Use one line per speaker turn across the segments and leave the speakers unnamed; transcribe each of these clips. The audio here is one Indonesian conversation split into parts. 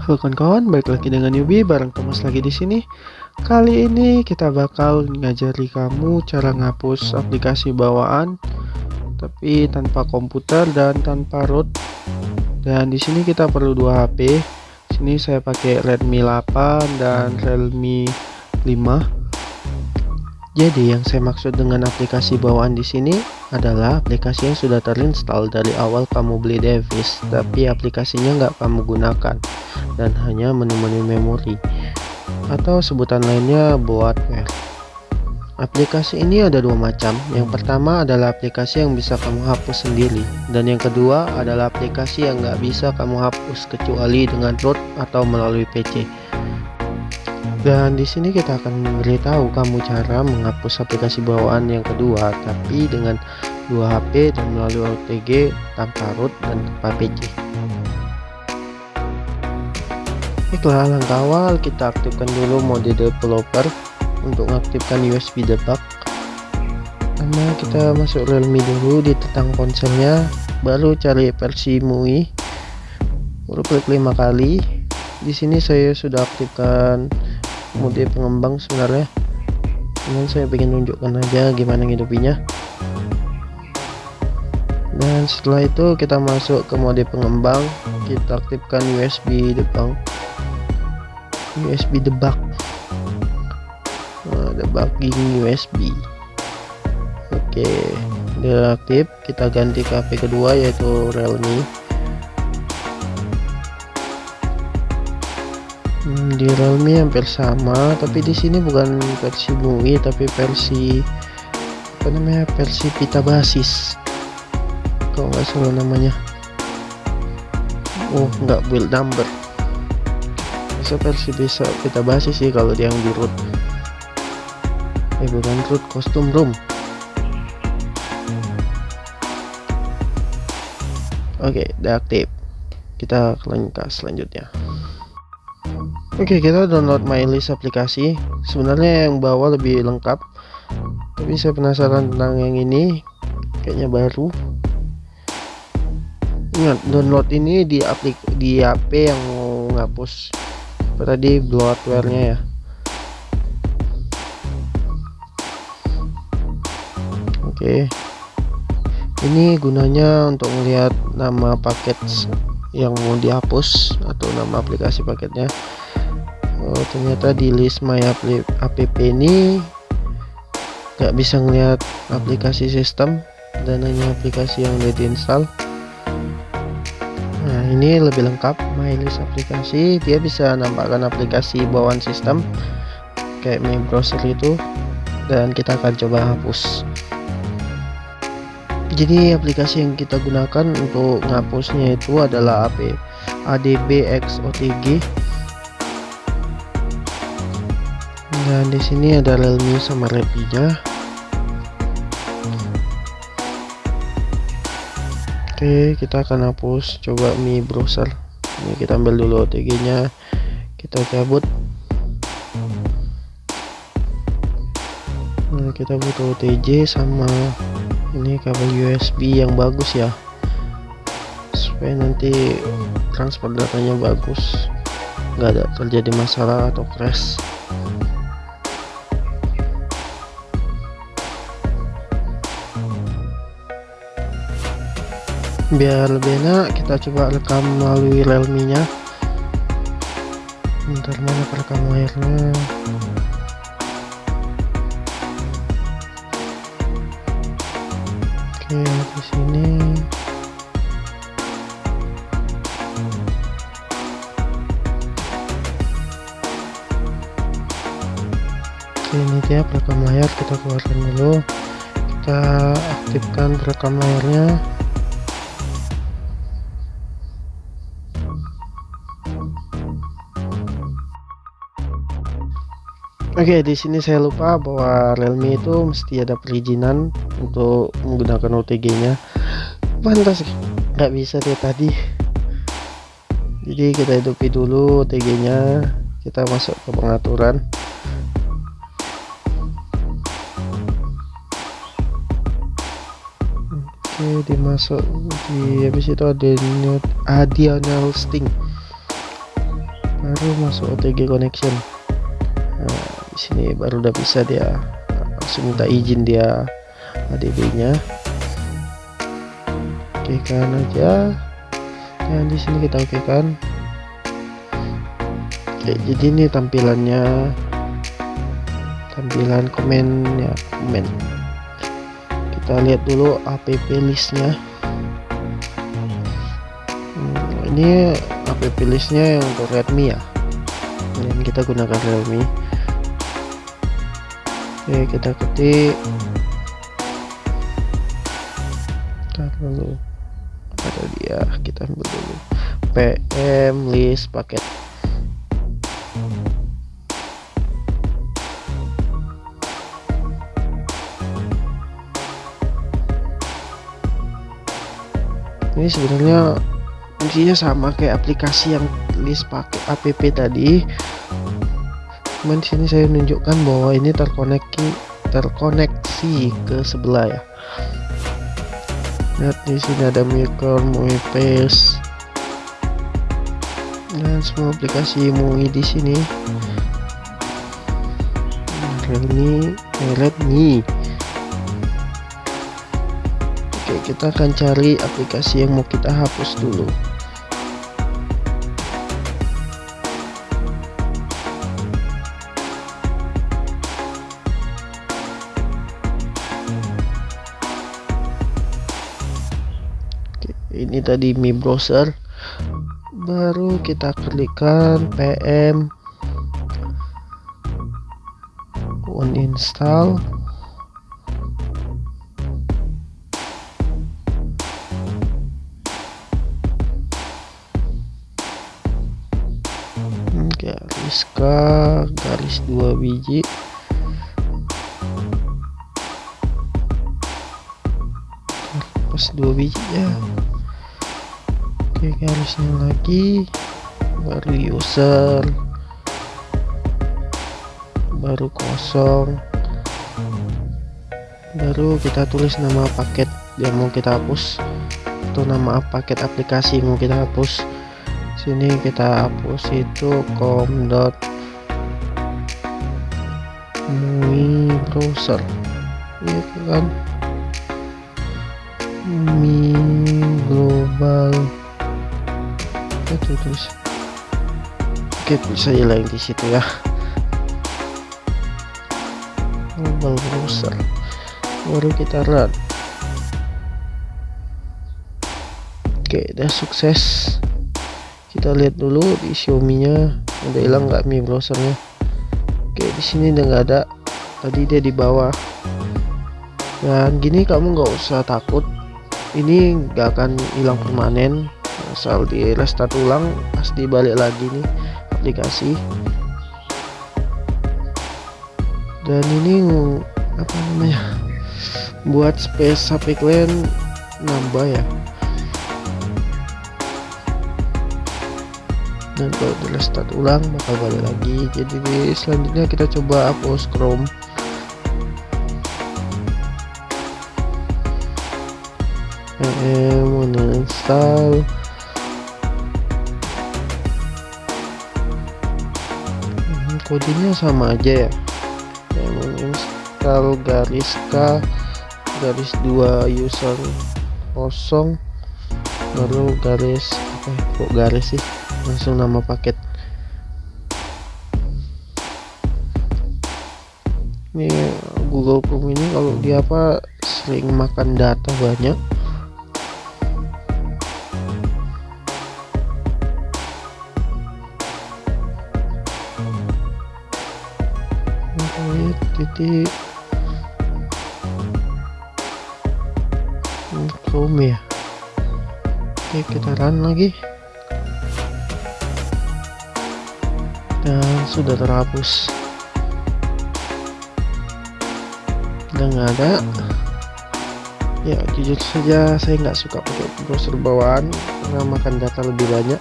Halo kawan-kawan, balik lagi dengan Yubi bareng Thomas lagi di sini. Kali ini kita bakal ngajari kamu cara ngapus aplikasi bawaan tapi tanpa komputer dan tanpa root. Dan di sini kita perlu dua HP. Sini saya pakai Redmi 8 dan Realme 5 jadi yang saya maksud dengan aplikasi bawaan di sini adalah aplikasi yang sudah terinstall dari awal kamu beli device, tapi aplikasinya nggak kamu gunakan dan hanya menu-menu memori atau sebutan lainnya bloatware. Aplikasi ini ada dua macam. Yang pertama adalah aplikasi yang bisa kamu hapus sendiri, dan yang kedua adalah aplikasi yang nggak bisa kamu hapus kecuali dengan root atau melalui PC. Dan di sini kita akan memberitahu kamu cara menghapus aplikasi bawaan yang kedua, tapi dengan dua HP dan melalui OTG tanpa root dan tanpa PC. Baiklah, langkah awal kita aktifkan dulu mode developer untuk mengaktifkan USB debug. Karena kita masuk Realme dulu di tentang ponselnya, baru cari versi MUI. Baru klik lima kali. Di sini saya sudah aktifkan mode pengembang sebenarnya. Cuman saya ingin tunjukkan aja gimana ngidupinya. Dan setelah itu kita masuk ke mode pengembang. Kita aktifkan USB debug USB debug nah, debugging USB oke udah aktif. Kita ganti ke HP kedua yaitu Realme hmm, di Realme hampir sama tapi di sini bukan versi MUI tapi versi apa namanya versi pita basis. Kalau nggak salah namanya. Oh nggak build number. Bisa versi bisa pita basis sih kalau yang di root? Eh bukan root custom room. Oke okay, udah aktif kita ke selanjutnya Oke okay, kita download MyList aplikasi. Sebenarnya yang bawah lebih lengkap. Tapi saya penasaran tentang yang ini. Kayaknya baru. Ingat download ini di aplik di HP yang mau ngapus tadi bloatware-nya ya? Oke. Okay. ini gunanya untuk melihat nama paket yang mau dihapus atau nama aplikasi paketnya oh ternyata di list my app ini nggak bisa ngeliat aplikasi sistem dan hanya aplikasi yang udah diinstal. Nah ini lebih lengkap my list aplikasi. Dia bisa nampakkan aplikasi bawaan sistem kayak my browser itu dan kita akan coba hapus. Jadi aplikasi yang kita gunakan untuk ngapusnya itu adalah AP ADB OTG dan di sini ada Realme sama Redmi nya oke kita akan hapus. Coba Mi browser. Ini kita ambil dulu OTG nya kita cabut. Nah kita butuh OTG sama ini kabel USB yang bagus ya. Supaya nanti transfer datanya bagus. Nggak ada terjadi masalah atau crash biar lebih enak kita coba rekam melalui realme nya bentar mana perekam layarnya? Oke di sini. Oke ini dia perekam layar kita keluarkan dulu. Kita aktifkan perekam layarnya Oke, di sini saya lupa bahwa Realme itu mesti ada perizinan untuk menggunakan OTG-nya. Pantas nggak bisa dia tadi. Jadi kita hidupi dulu OTG-nya, kita masuk ke pengaturan. Oke, dimasuk di habis itu ada additional sting baru masuk OTG connection nah, sini baru udah bisa dia langsung minta izin dia ADB nya oke kan aja. Dan di sini kita oke kan? Oke jadi ini tampilannya. Tampilan komen ya komen. Kita lihat dulu app listnya. Hmm, ini app listnya yang untuk redmi ya. Dan kita gunakan realme oke kita ketik. Kita dulu ada dia. Kita ambil dulu. Pm list paket. Ini sebenarnya fungsinya sama kayak aplikasi yang list pakai app tadi cuman sini saya menunjukkan bahwa ini terkoneksi terkoneksi ke sebelah ya. Lihat di sini ada micro MUI paste dan semua aplikasi MUI di sini. Realme Redmi. Oke kita akan cari aplikasi yang mau kita hapus dulu ini tadi Mi Browser. Baru kita klikkan PM uninstall. Garis K garis dua biji. Pas dua biji ya oke garisnya lagi. Baru user. Baru kosong. Baru kita tulis nama paket yang mau kita hapus atau nama paket aplikasi yang mau kita hapus. Sini kita hapus itu com dot mi browser. Ya kan? Mi global itu terus. Oke bisa hilang di situ ya. Global browser. Baru kita run. Oke udah sukses. Kita lihat dulu di Xiaomi nya udah hilang nggak Mi browsernya? Oke di sini udah nggak ada. Tadi dia di bawah. Dan gini kamu nggak usah takut. Ini nggak akan hilang permanen asal di restart ulang pasti balik lagi nih aplikasi. Dan ini apa namanya buat space HP kalian nambah ya. Dan kalau di restart ulang bakal balik lagi. Jadi di selanjutnya kita coba hapus Chrome. Em uninstall kodenya sama aja ya. Em uninstall garis K garis dua user kosong baru garis apa kok garis sih? Langsung nama paket. Ini Google Chrome ini kalau dia apa sering makan data banyak titik Chrome ya. Oke kita run lagi. Dan sudah terhapus. Udah nggak ada. Ya jujur saja saya nggak suka pakai browser bawaan. Karena makan data lebih banyak.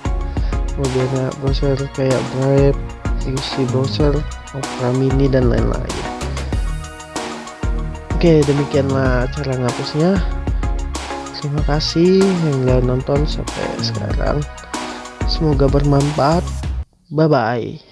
Kemudian browser kayak Brave, UC browser, Opera Mini dan lain-lain oke demikianlah cara ngapusnya. Terima kasih yang udah nonton sampai sekarang. Semoga bermanfaat. Bye bye.